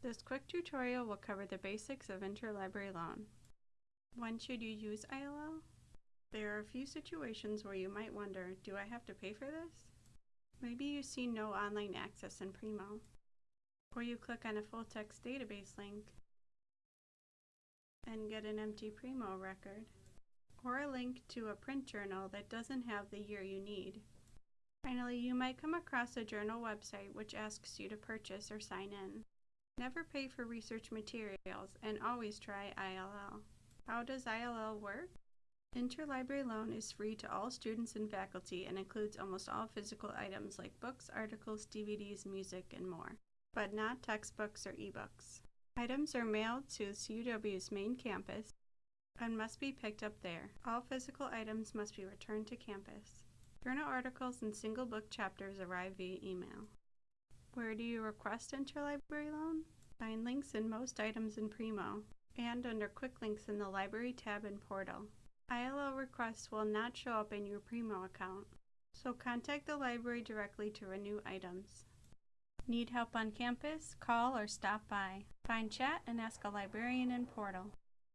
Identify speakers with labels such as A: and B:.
A: This quick tutorial will cover the basics of interlibrary loan. When should you use ILL? There are a few situations where you might wonder, do I have to pay for this? Maybe you see no online access in Primo, or you click on a full text database link and get an empty Primo record, or a link to a print journal that doesn't have the year you need. Finally, you might come across a journal website which asks you to purchase or sign in. Never pay for research materials and always try ILL. How does ILL work? Interlibrary loan is free to all students and faculty and includes almost all physical items like books, articles, DVDs, music, and more, but not textbooks or ebooks. Items are mailed to CUW's main campus and must be picked up there. All physical items must be returned to campus. Journal articles and single book chapters arrive via email. Where do you request interlibrary loan? Find links in most items in Primo and under Quick Links in the Library tab in Portal. ILL requests will not show up in your Primo account, so contact the library directly to renew items. Need help on campus? Call or stop by. Find chat and ask a librarian in Portal.